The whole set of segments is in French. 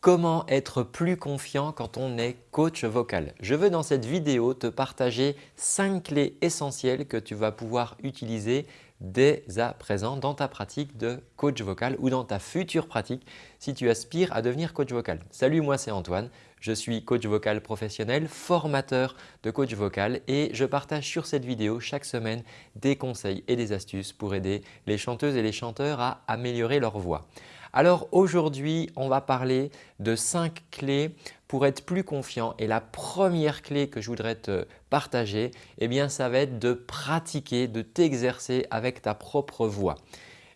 Comment être plus confiant quand on est coach vocal Je veux dans cette vidéo te partager 5 clés essentielles que tu vas pouvoir utiliser dès à présent dans ta pratique de coach vocal ou dans ta future pratique si tu aspires à devenir coach vocal. Salut, moi c'est Antoine. Je suis coach vocal professionnel, formateur de coach vocal et je partage sur cette vidéo chaque semaine des conseils et des astuces pour aider les chanteuses et les chanteurs à améliorer leur voix. Alors aujourd'hui, on va parler de 5 clés pour être plus confiant et la première clé que je voudrais te partager, eh bien, ça va être de pratiquer, de t'exercer avec ta propre voix.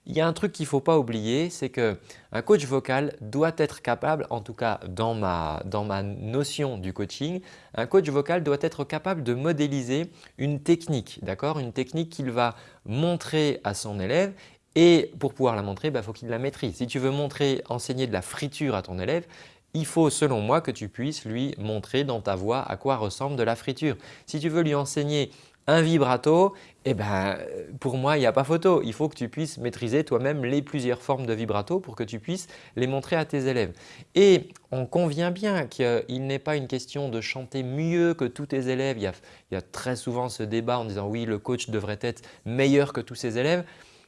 Il y a un truc qu'il ne faut pas oublier, c'est qu'un coach vocal doit être capable, en tout cas dans ma, dans ma notion du coaching, un coach vocal doit être capable de modéliser une technique, d'accord? Une technique qu'il va montrer à son élève et pour pouvoir la montrer, il bah, faut qu'il la maîtrise. Si tu veux montrer, enseigner de la friture à ton élève, il faut selon moi que tu puisses lui montrer dans ta voix à quoi ressemble de la friture. Si tu veux lui enseigner un vibrato, eh ben, pour moi, il n'y a pas photo. Il faut que tu puisses maîtriser toi-même les plusieurs formes de vibrato pour que tu puisses les montrer à tes élèves. Et on convient bien qu'il n'est pas une question de chanter mieux que tous tes élèves. Il y, a, il y a très souvent ce débat en disant oui, le coach devrait être meilleur que tous ses élèves.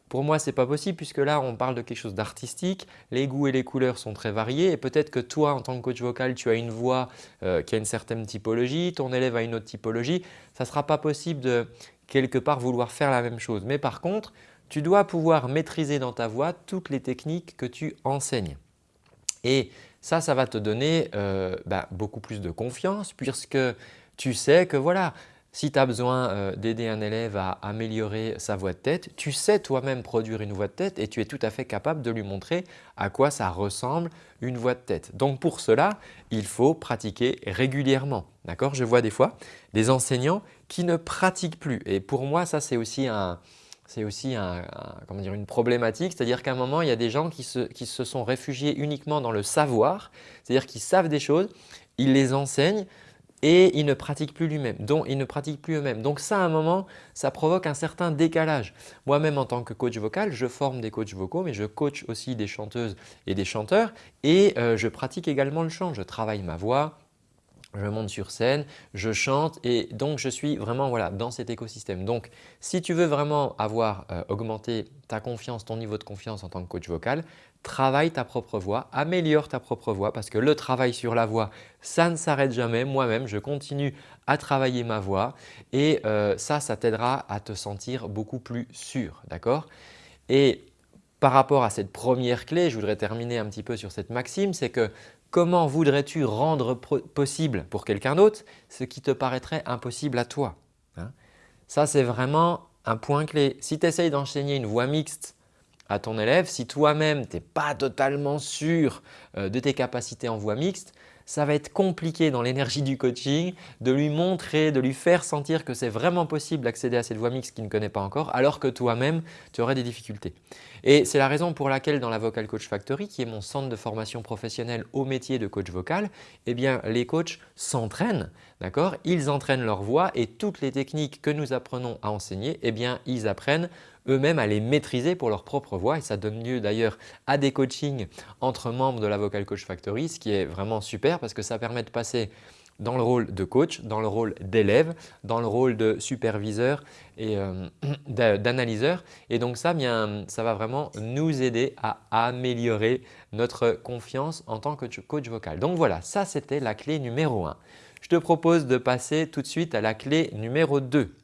Pour moi, ce n'est pas possible puisque là, on parle de quelque chose d'artistique. Les goûts et les couleurs sont très variés et peut-être que toi, en tant que coach vocal, tu as une voix euh, qui a une certaine typologie, ton élève a une autre typologie. Ça ne sera pas possible de quelque part vouloir faire la même chose. Mais par contre, tu dois pouvoir maîtriser dans ta voix toutes les techniques que tu enseignes. Et ça, ça va te donner euh, bah, beaucoup plus de confiance puisque tu sais que voilà, si tu as besoin euh, d'aider un élève à améliorer sa voix de tête, tu sais toi-même produire une voix de tête et tu es tout à fait capable de lui montrer à quoi ça ressemble une voix de tête. Donc pour cela, il faut pratiquer régulièrement. Je vois des fois des enseignants qui ne pratiquent plus et pour moi ça c'est aussi un, c'est aussi comment dire, une problématique, c'est-à-dire qu'à un moment, il y a des gens qui se, qui se sont réfugiés uniquement dans le savoir, c'est-à-dire qu'ils savent des choses, ils les enseignent, et ils ne pratiquent plus lui-même, donc ils ne pratiquent plus eux-mêmes. Donc ça, à un moment, ça provoque un certain décalage. Moi-même, en tant que coach vocal, je forme des coachs vocaux, mais je coach aussi des chanteuses et des chanteurs et euh, je pratique également le chant. Je travaille ma voix, je monte sur scène, je chante et donc je suis vraiment voilà, dans cet écosystème. Donc si tu veux vraiment avoir euh, augmenté ta confiance, ton niveau de confiance en tant que coach vocal, travaille ta propre voix, améliore ta propre voix parce que le travail sur la voix, ça ne s'arrête jamais. Moi-même, je continue à travailler ma voix et euh, ça, ça t'aidera à te sentir beaucoup plus sûr. D'accord? Et par rapport à cette première clé, je voudrais terminer un petit peu sur cette maxime, c'est que comment voudrais-tu rendre possible pour quelqu'un d'autre ce qui te paraîtrait impossible à toi hein? Ça, c'est vraiment un point clé. Si tu essayes d'enseigner une voix mixte à ton élève, si toi-même tu n'es pas totalement sûr euh, de tes capacités en voix mixte, ça va être compliqué dans l'énergie du coaching de lui montrer, de lui faire sentir que c'est vraiment possible d'accéder à cette voix mixte qu'il ne connaît pas encore alors que toi-même tu aurais des difficultés. Et c'est la raison pour laquelle dans la Vocal Coach Factory qui est mon centre de formation professionnelle au métier de coach vocal, eh bien les coachs s'entraînent, d'accord? Ils entraînent leur voix et toutes les techniques que nous apprenons à enseigner, eh bien ils apprennent eux-mêmes à les maîtriser pour leur propre voix et ça donne lieu d'ailleurs à des coachings entre membres de la Vocal Coach Factory, ce qui est vraiment super parce que ça permet de passer dans le rôle de coach, dans le rôle d'élève, dans le rôle de superviseur et euh, d'analyseur. Et donc ça, ça va vraiment nous aider à améliorer notre confiance en tant que coach vocal. Donc voilà, ça c'était la clé numéro 1. Je te propose de passer tout de suite à la clé numéro 2.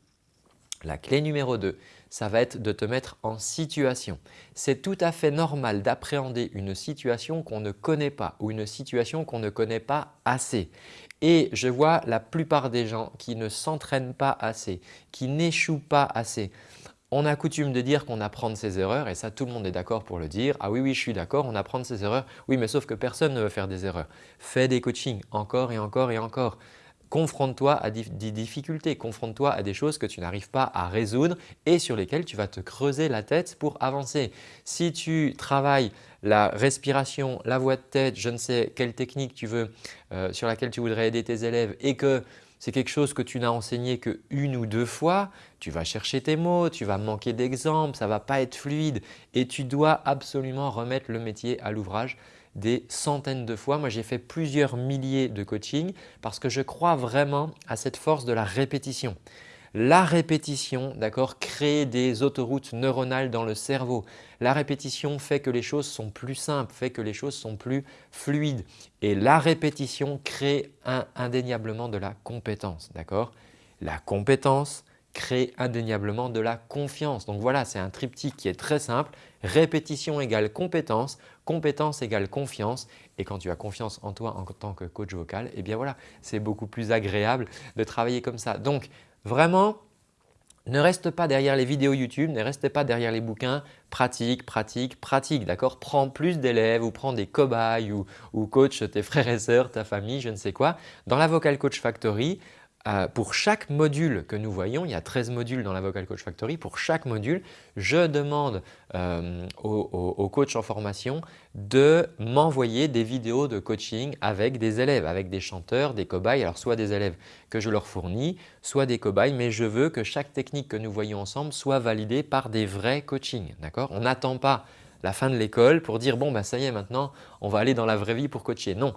La clé numéro 2, ça va être de te mettre en situation. C'est tout à fait normal d'appréhender une situation qu'on ne connaît pas ou une situation qu'on ne connaît pas assez. Et je vois la plupart des gens qui ne s'entraînent pas assez, qui n'échouent pas assez. On a coutume de dire qu'on apprend de ses erreurs et ça tout le monde est d'accord pour le dire. Ah oui, oui, je suis d'accord, on apprend ses erreurs. Oui, mais sauf que personne ne veut faire des erreurs. Fais des coachings encore et encore et encore confronte-toi à des difficultés, confronte-toi à des choses que tu n'arrives pas à résoudre et sur lesquelles tu vas te creuser la tête pour avancer. Si tu travailles la respiration, la voix de tête, je ne sais quelle technique tu veux, euh, sur laquelle tu voudrais aider tes élèves et que c'est quelque chose que tu n'as enseigné qu'une ou deux fois, tu vas chercher tes mots, tu vas manquer d'exemples, ça ne va pas être fluide et tu dois absolument remettre le métier à l'ouvrage des centaines de fois. Moi, j'ai fait plusieurs milliers de coachings parce que je crois vraiment à cette force de la répétition. La répétition d'accord, crée des autoroutes neuronales dans le cerveau. La répétition fait que les choses sont plus simples, fait que les choses sont plus fluides. Et la répétition crée indéniablement de la compétence. La compétence crée indéniablement de la confiance. Donc voilà, c'est un triptyque qui est très simple. Répétition égale compétence, compétence égale confiance. Et quand tu as confiance en toi en tant que coach vocal, eh bien voilà, c'est beaucoup plus agréable de travailler comme ça. Donc Vraiment, ne reste pas derrière les vidéos YouTube, ne reste pas derrière les bouquins, pratique, pratique, pratique, d'accord? Prends plus d'élèves ou prends des cobayes ou, ou coach tes frères et sœurs, ta famille, je ne sais quoi. Dans la Vocal Coach Factory, pour chaque module que nous voyons, il y a 13 modules dans la Vocal Coach Factory, pour chaque module, je demande euh, au, coach en formation de m'envoyer des vidéos de coaching avec des élèves, avec des chanteurs, des cobayes, alors soit des élèves que je leur fournis, soit des cobayes, mais je veux que chaque technique que nous voyons ensemble soit validée par des vrais coachings. On n'attend pas la fin de l'école pour dire « bon, bah, ça y est maintenant, on va aller dans la vraie vie pour coacher ». Non,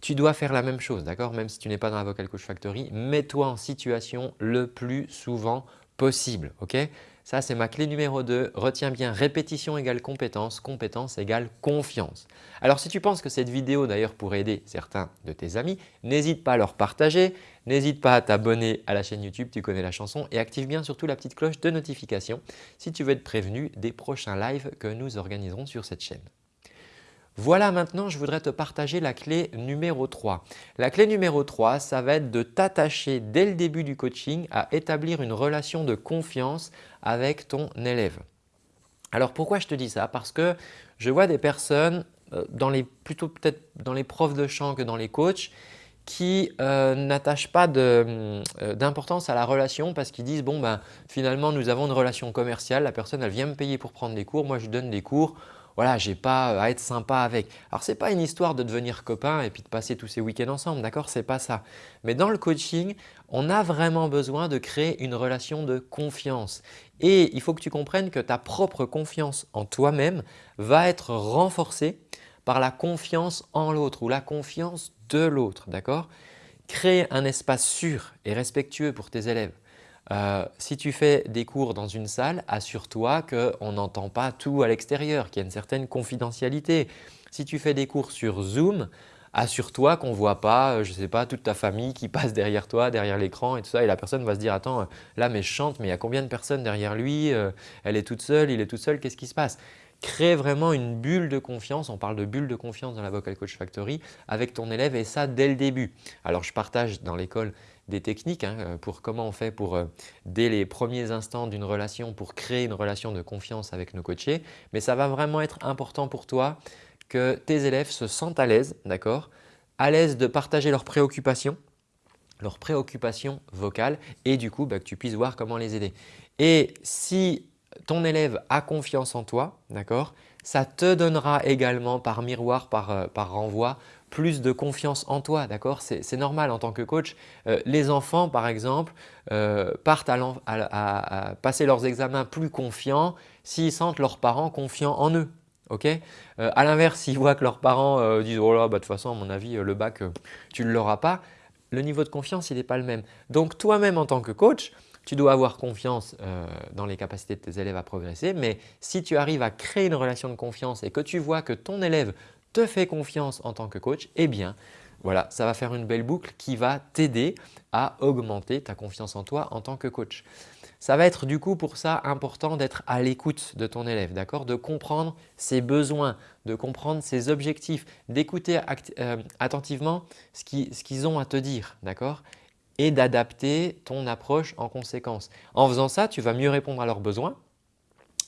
tu dois faire la même chose, d'accord? Même si tu n'es pas dans la Vocal Coach Factory, mets-toi en situation le plus souvent possible, ok? Ça, c'est ma clé numéro 2. Retiens bien, répétition égale compétence, compétence égale confiance. Alors, si tu penses que cette vidéo d'ailleurs pourrait aider certains de tes amis, n'hésite pas à leur partager, n'hésite pas à t'abonner à la chaîne YouTube, tu connais la chanson et active bien surtout la petite cloche de notification si tu veux être prévenu des prochains lives que nous organiserons sur cette chaîne. Voilà maintenant, je voudrais te partager la clé numéro 3. La clé numéro 3, ça va être de t'attacher dès le début du coaching à établir une relation de confiance avec ton élève. Alors pourquoi je te dis ça? Parce que je vois des personnes, euh, dans les, plutôt peut-être dans les profs de chant que dans les coachs, qui euh, n'attachent pas euh, d'importance à la relation parce qu'ils disent bon ben finalement nous avons une relation commerciale, la personne elle vient me payer pour prendre des cours, moi je donne des cours, voilà, j'ai pas euh, à être sympa avec. Alors ce n'est pas une histoire de devenir copain et puis de passer tous ces week-ends ensemble, d'accord? Ce n'est pas ça. Mais dans le coaching, on a vraiment besoin de créer une relation de confiance. Et il faut que tu comprennes que ta propre confiance en toi-même va être renforcée par la confiance en l'autre ou la confiance de l'autre, d'accord? Créer un espace sûr et respectueux pour tes élèves. Euh, si tu fais des cours dans une salle, assure-toi qu'on n'entend pas tout à l'extérieur, qu'il y a une certaine confidentialité. Si tu fais des cours sur Zoom, assure-toi qu'on ne voit pas, euh, je ne sais pas, toute ta famille qui passe derrière toi, derrière l'écran et tout ça et la personne va se dire « attends, là mais je chante, mais il y a combien de personnes derrière lui euh, Elle est toute seule, il est tout seul, qu'est-ce qui se passe ?» Crée vraiment une bulle de confiance, on parle de bulle de confiance dans la Vocal Coach Factory avec ton élève et ça dès le début. Alors je partage dans l'école des techniques hein, euh, pour comment on fait pour, euh, dès les premiers instants d'une relation, pour créer une relation de confiance avec nos coachés. Mais ça va vraiment être important pour toi que tes élèves se sentent à l'aise, d'accord À l'aise de partager leurs préoccupations, leurs préoccupations vocales et du coup bah, que tu puisses voir comment les aider. Et si ton élève a confiance en toi, d'accord ça te donnera également par miroir, par, euh, par renvoi, plus de confiance en toi, d'accord C'est normal en tant que coach. Euh, les enfants, par exemple, euh, partent à, passer leurs examens plus confiants s'ils sentent leurs parents confiants en eux. ok à l'inverse, s'ils voient que leurs parents disent « oh là, bah, de toute façon, à mon avis, le bac, tu ne l'auras pas », le niveau de confiance, il n'est pas le même. Donc, toi-même en tant que coach, tu dois avoir confiance euh, dans les capacités de tes élèves à progresser, mais si tu arrives à créer une relation de confiance et que tu vois que ton élève te fait confiance en tant que coach, eh bien voilà, ça va faire une belle boucle qui va t'aider à augmenter ta confiance en toi en tant que coach. Ça va être du coup pour ça important d'être à l'écoute de ton élève, d'accord? De comprendre ses besoins, de comprendre ses objectifs, d'écouter euh, attentivement ce qu'ils ont à te dire, d'accord? Et d'adapter ton approche en conséquence. En faisant ça, tu vas mieux répondre à leurs besoins,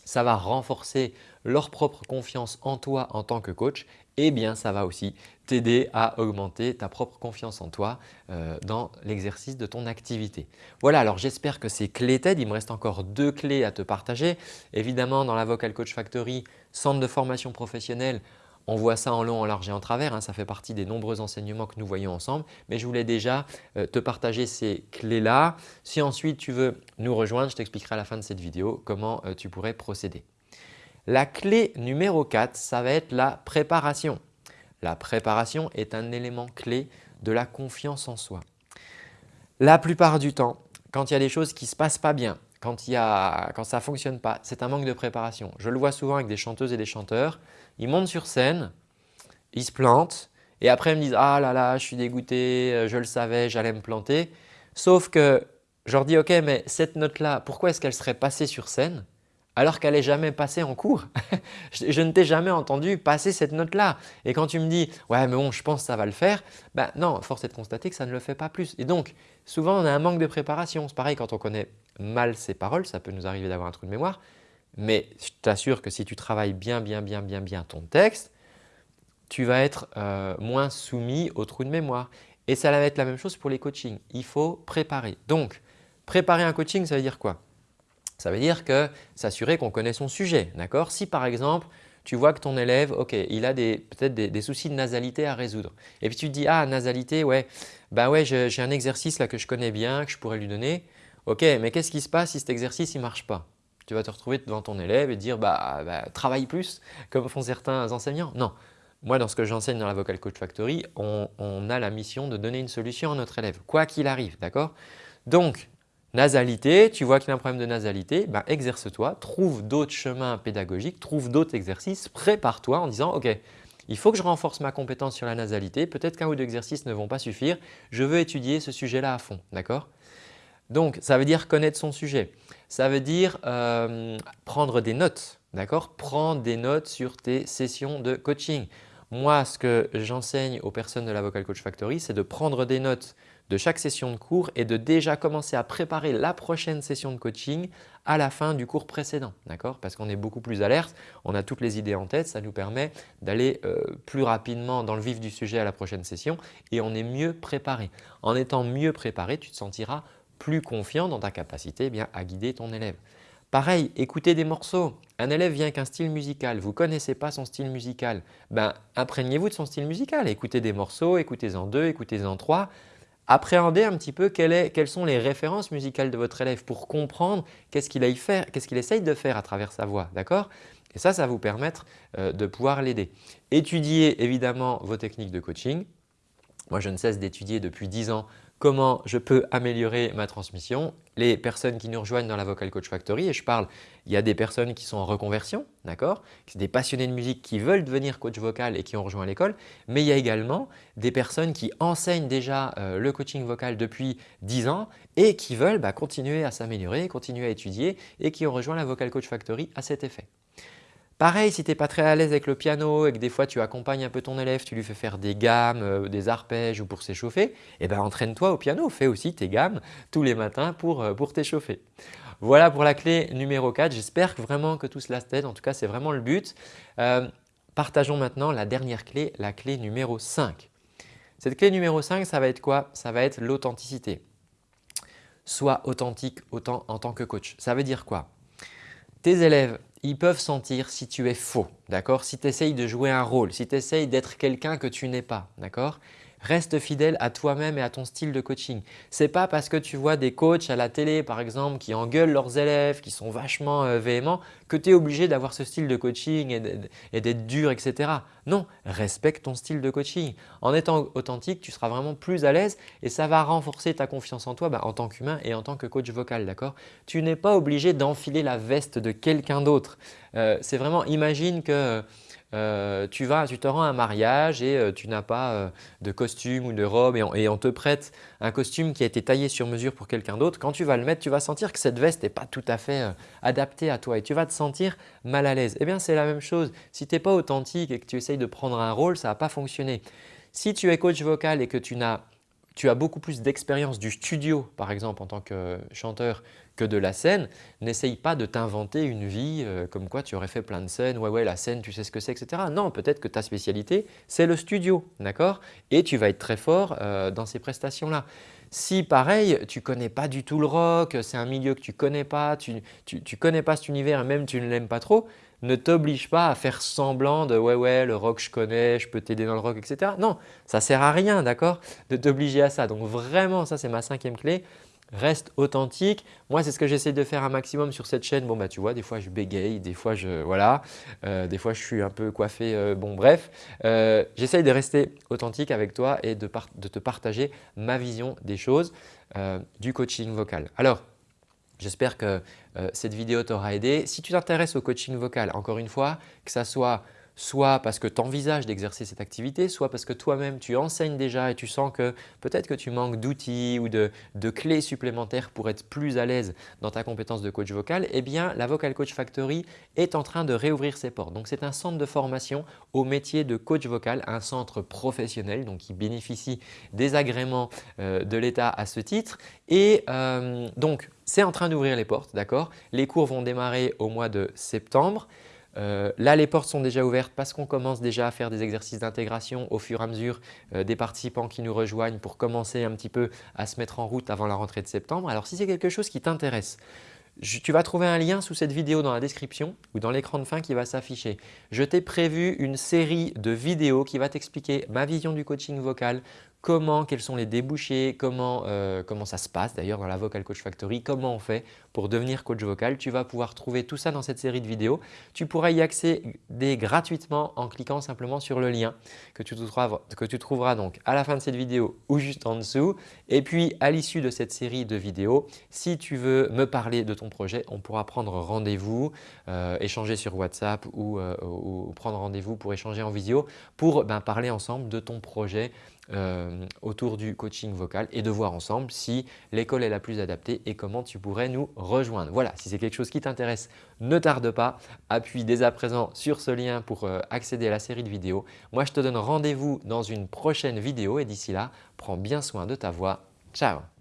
ça va renforcer leur propre confiance en toi en tant que coach et bien ça va aussi t'aider à augmenter ta propre confiance en toi euh, dans l'exercice de ton activité. Voilà, alors j'espère que ces clés t'aident. Il me reste encore deux clés à te partager. Évidemment, dans la Vocal Coach Factory, centre de formation professionnelle, on voit ça en long, en large et en travers, hein. ça fait partie des nombreux enseignements que nous voyons ensemble, mais je voulais déjà euh, te partager ces clés-là. Si ensuite tu veux nous rejoindre, je t'expliquerai à la fin de cette vidéo comment euh, tu pourrais procéder. La clé numéro 4, ça va être la préparation. La préparation est un élément clé de la confiance en soi. La plupart du temps, quand il y a des choses qui ne se passent pas bien, quand, ça ne fonctionne pas, c'est un manque de préparation. Je le vois souvent avec des chanteuses et des chanteurs. Ils montent sur scène, ils se plantent et après ils me disent « Ah là là, je suis dégoûté, je le savais, j'allais me planter ». Sauf que je leur dis « Ok, mais cette note-là, pourquoi est-ce qu'elle serait passée sur scène alors qu'elle n'est jamais passée en cours. je, ne t'ai jamais entendu passer cette note-là. Et quand tu me dis « ouais mais bon je pense que ça va le faire ben non, force est de constater que ça ne le fait pas plus. Et donc souvent on a un manque de préparation. C'est pareil quand on connaît mal ses paroles, ça peut nous arriver d'avoir un trou de mémoire. Mais je t'assure que si tu travailles bien, bien, bien, bien, bien ton texte, tu vas être euh, moins soumis au trou de mémoire. Et ça va être la même chose pour les coachings. Il faut préparer. Donc, préparer un coaching, ça veut dire quoi? Ça veut dire que s'assurer qu'on connaît son sujet. Si par exemple, tu vois que ton élève, ok, il a peut-être des, soucis de nasalité à résoudre. Et puis tu te dis, ah nasalité, ouais, bah ouais, j'ai un exercice là que je connais bien, que je pourrais lui donner. Ok, mais qu'est-ce qui se passe si cet exercice ne marche pas? Tu vas te retrouver devant ton élève et dire, bah, bah, travaille plus, comme font certains enseignants. Non, moi dans ce que j'enseigne dans la Vocal Coach Factory, on, a la mission de donner une solution à notre élève, quoi qu'il arrive, d'accord? Donc, Nasalité, tu vois qu'il a un problème de nasalité, ben exerce-toi, trouve d'autres chemins pédagogiques, trouve d'autres exercices, prépare-toi en disant « Ok, il faut que je renforce ma compétence sur la nasalité, peut-être qu'un ou deux exercices ne vont pas suffire, je veux étudier ce sujet-là à fond. » D'accord? Donc, ça veut dire connaître son sujet. Ça veut dire euh, prendre des notes, d'accord? Prendre des notes sur tes sessions de coaching. Moi, ce que j'enseigne aux personnes de la Vocal Coach Factory, c'est de prendre des notes de chaque session de cours et de déjà commencer à préparer la prochaine session de coaching à la fin du cours précédent. Parce qu'on est beaucoup plus alerte, on a toutes les idées en tête, ça nous permet d'aller euh, plus rapidement dans le vif du sujet à la prochaine session et on est mieux préparé. En étant mieux préparé, tu te sentiras plus confiant dans ta capacité eh bien, à guider ton élève. Pareil, écoutez des morceaux. Un élève vient avec un style musical, vous ne connaissez pas son style musical. Ben, imprégnez-vous de son style musical. Écoutez des morceaux, écoutez-en deux, écoutez-en trois appréhendez un petit peu quelles sont les références musicales de votre élève pour comprendre qu'est-ce qu'il qu'est-ce essaye de faire à travers sa voix. D'accord? Et ça, ça va vous permettre euh, de pouvoir l'aider. Étudiez évidemment vos techniques de coaching. Moi, je ne cesse d'étudier depuis 10 ans comment je peux améliorer ma transmission. Les personnes qui nous rejoignent dans la Vocal Coach Factory, et je parle, il y a des personnes qui sont en reconversion, d'accord? Des passionnés de musique qui veulent devenir coach vocal et qui ont rejoint l'école, mais il y a également des personnes qui enseignent déjà euh, le coaching vocal depuis 10 ans et qui veulent bah, continuer à s'améliorer, continuer à étudier et qui ont rejoint la Vocal Coach Factory à cet effet. Pareil, si tu n'es pas très à l'aise avec le piano et que des fois tu accompagnes un peu ton élève, tu lui fais faire des gammes, euh, des arpèges ou pour s'échauffer, eh ben, entraîne-toi au piano, fais aussi tes gammes tous les matins pour, euh, t'échauffer. Voilà pour la clé numéro 4. J'espère vraiment que tout cela t'aide. En tout cas, c'est vraiment le but. Euh, partageons maintenant la dernière clé, la clé numéro 5. Cette clé numéro 5, ça va être quoi? Ça va être l'authenticité. Sois authentique autant en tant que coach. Ça veut dire quoi? Tes élèves ils peuvent sentir si tu es faux, d'accord? Si tu essayes de jouer un rôle, si tu essayes d'être quelqu'un que tu n'es pas, d'accord? Reste fidèle à toi-même et à ton style de coaching. Ce n'est pas parce que tu vois des coachs à la télé par exemple qui engueulent leurs élèves, qui sont vachement euh, véhéments que tu es obligé d'avoir ce style de coaching et d'être dur etc. Non, respecte ton style de coaching. En étant authentique, tu seras vraiment plus à l'aise et ça va renforcer ta confiance en toi bah, en tant qu'humain et en tant que coach vocal. d'accord? Tu n'es pas obligé d'enfiler la veste de quelqu'un d'autre. Euh, c'est vraiment, imagine que euh, tu, vas, tu te rends à un mariage et euh, tu n'as pas euh, de costume ou de robe et on, te prête un costume qui a été taillé sur mesure pour quelqu'un d'autre. Quand tu vas le mettre, tu vas sentir que cette veste n'est pas tout à fait adaptée à toi et tu vas te sentir mal à l'aise. Eh bien, c'est la même chose. Si tu n'es pas authentique et que tu essayes de prendre un rôle, ça ne va pas fonctionner. Si tu es coach vocal et que tu tu as beaucoup plus d'expérience du studio par exemple en tant que chanteur que de la scène, n'essaye pas de t'inventer une vie euh, comme quoi tu aurais fait plein de scènes, ouais ouais la scène tu sais ce que c'est etc. Non, peut-être que ta spécialité c'est le studio, d'accord? Et tu vas être très fort euh, dans ces prestations-là. Si pareil, tu connais pas du tout le rock, c'est un milieu que tu connais pas, tu ne connais pas cet univers et même tu ne l'aimes pas trop, ne t'oblige pas à faire semblant de « ouais ouais le rock je connais, je peux t'aider dans le rock etc. » Non, ça sert à rien d'accord? De t'obliger à ça. Donc vraiment ça c'est ma cinquième clé, reste authentique. Moi, c'est ce que j'essaie de faire un maximum sur cette chaîne. Bon, bah, tu vois, des fois, je bégaye, des fois, je, voilà, euh, des fois, je suis un peu coiffé. Euh, bon, bref, euh, j'essaie de rester authentique avec toi et de, te partager ma vision des choses du coaching vocal. Alors, j'espère que cette vidéo t'aura aidé. Si tu t'intéresses au coaching vocal, encore une fois, que ça soit soit parce que tu envisages d'exercer cette activité, soit parce que toi-même tu enseignes déjà et tu sens que peut-être que tu manques d'outils ou de, clés supplémentaires pour être plus à l'aise dans ta compétence de coach vocal, eh bien la Vocal Coach Factory est en train de réouvrir ses portes. Donc c'est un centre de formation au métier de coach vocal, un centre professionnel donc qui bénéficie des agréments euh, de l'État à ce titre. Et euh, donc c'est en train d'ouvrir les portes, d'accord? Les cours vont démarrer au mois de septembre. Euh, là, les portes sont déjà ouvertes parce qu'on commence déjà à faire des exercices d'intégration au fur et à mesure euh, des participants qui nous rejoignent pour commencer un petit peu à se mettre en route avant la rentrée de septembre. Alors, si c'est quelque chose qui t'intéresse, tu vas trouver un lien sous cette vidéo dans la description ou dans l'écran de fin qui va s'afficher. Je t'ai prévu une série de vidéos qui va t'expliquer ma vision du coaching vocal, comment, quels sont les débouchés, comment, euh, comment ça se passe d'ailleurs dans la Vocal Coach Factory, comment on fait pour devenir coach vocal. Tu vas pouvoir trouver tout ça dans cette série de vidéos. Tu pourras y accéder gratuitement en cliquant simplement sur le lien que tu, trouveras, que tu trouveras donc à la fin de cette vidéo ou juste en dessous. Et puis à l'issue de cette série de vidéos, si tu veux me parler de ton projet, on pourra prendre rendez-vous, euh, échanger sur WhatsApp euh, ou, prendre rendez-vous pour échanger en visio pour ben, parler ensemble de ton projet euh, autour du coaching vocal et de voir ensemble si l'école est la plus adaptée et comment tu pourrais nous rejoindre. Voilà, si c'est quelque chose qui t'intéresse, ne tarde pas, appuie dès à présent sur ce lien pour euh, accéder à la série de vidéos. Moi, je te donne rendez-vous dans une prochaine vidéo et d'ici là, prends bien soin de ta voix. Ciao